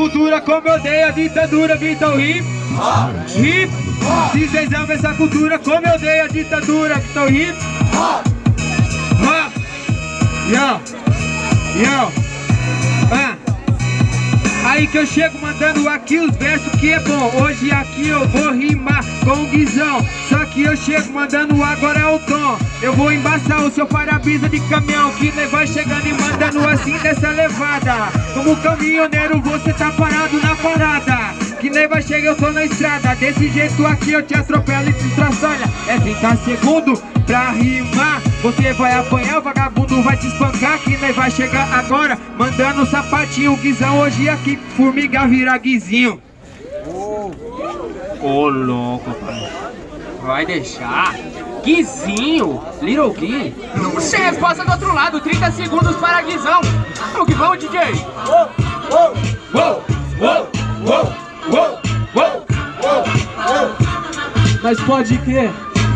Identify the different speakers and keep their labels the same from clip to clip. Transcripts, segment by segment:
Speaker 1: cultura como eu odeio a ditadura, então hip, hip. Se vocês amam essa cultura como eu odeio a ditadura, então hip, hop. Yo, yo. Aí que eu chego mandando aqui os versos que é bom. Hoje aqui eu vou rimar com o Guizão. Só que eu chego mandando agora o tom. Eu vou embaçar o seu para-brisa de caminhão Que vai chegando e mandando assim dessa levada. Como caminhoneiro você tá parado na parada. Que nem vai chegar, eu tô na estrada. Desse jeito aqui eu te atropelo e te estraçalha É 30 segundos pra rimar Você vai apanhar, o vagabundo vai te espancar Que nem vai chegar agora Mandando sapatinho, guizão Hoje aqui, formiga vira guizinho.
Speaker 2: Ô oh. louco, pai. Vai deixar. Guizinho, Little Gui. Você resposta do outro lado, 30 segundos para Guizão. Vamos que vamos, DJ Uou, uou, uou, uou, uou
Speaker 3: mas pode crer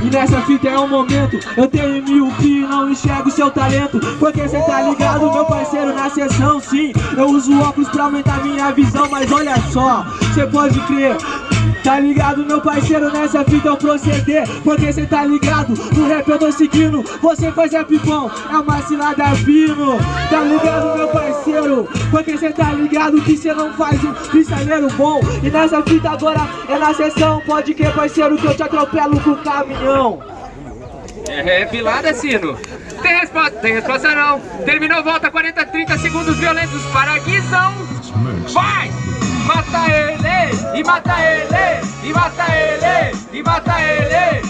Speaker 3: e nessa fita é um momento. Eu tenho mil que não enxergo seu talento. Porque cê tá ligado, meu parceiro, na sessão sim. Eu uso óculos pra aumentar minha visão Mas olha só, cê pode crer. Tá ligado, meu parceiro, nessa fita eu proceder. Porque cê tá ligado, no rap eu tô seguindo. Você faz rap bom, é uma cilada fino. Tá ligado, meu parceiro Porque cê tá ligado que cê não faz um freestyleiro bom E nessa fita agora é na sessão Pode que parceiro, que eu te atropelo com o caminhão
Speaker 2: é, pilada, Sino. Tem resposta, tem resposta não. Terminou, volta 40, 30 segundos violentos para Guizão. Vai! Mata ele! E mata ele! E mata ele! E mata ele!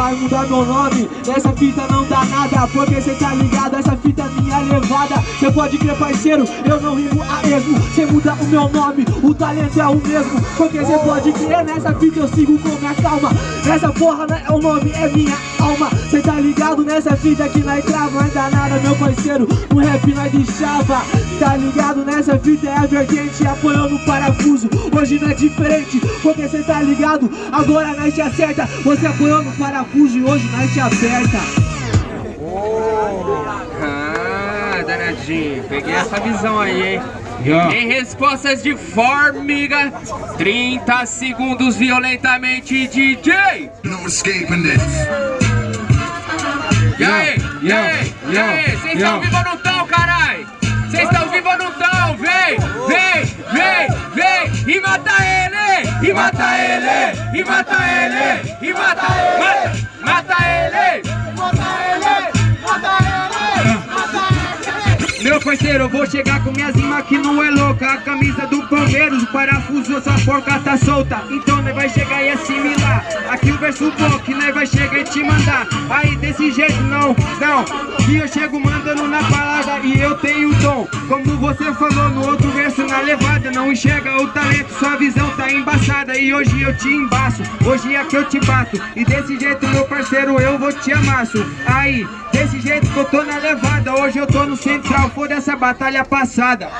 Speaker 3: Vai mudar meu nome, essa fita não dá nada Porque cê tá ligado, essa fita é minha levada. Cê pode crer parceiro, eu não rimo a esmo Cê muda o meu nome, o talento é o mesmo. Porque cê pode crer, nessa fita eu sigo com minha calma. Nessa porra não é o nome, é minha alma. Cê tá ligado nessa fita que nós trava Ainda nada meu parceiro, no rap nós deixava Tá ligado? Nessa fita é a vertente Apoiando o parafuso, hoje não é diferente Porque cê tá ligado, agora nós te acerta Você apoiando o parafuso Fuji hoje nós te aperta.
Speaker 2: Oh. Ah, danadinho. Peguei essa visão aí, hein? Yeah. Em respostas de formiga, 30 segundos violentamente, DJ. No escaping this. E aí? E aí? E aí? Vocês estão vivos ou não estão, carai? Vocês estão vivos ou não estão? Vem, vem, vem, vem e mata ele! E mata ele! E mata ele! E mata ele!
Speaker 1: Parceiro, eu vou chegar com minhas rimas que não é louca. A camisa do Palmeiras, o parafuso, essa porca tá solta. Então nós vai chegar e assimilar. Aqui o verso bom, que nós vai chegar e te mandar. Aí desse jeito não, não. Que eu chego mandando na palavra e eu tenho o dom Como você falou no outro verso na levada Não enxerga o talento, sua visão tá embaçada E hoje eu te embaço, hoje é que eu te bato E desse jeito meu parceiro eu vou te amasso Aí, desse jeito que eu tô na levada Hoje eu tô no central, foda essa batalha passada.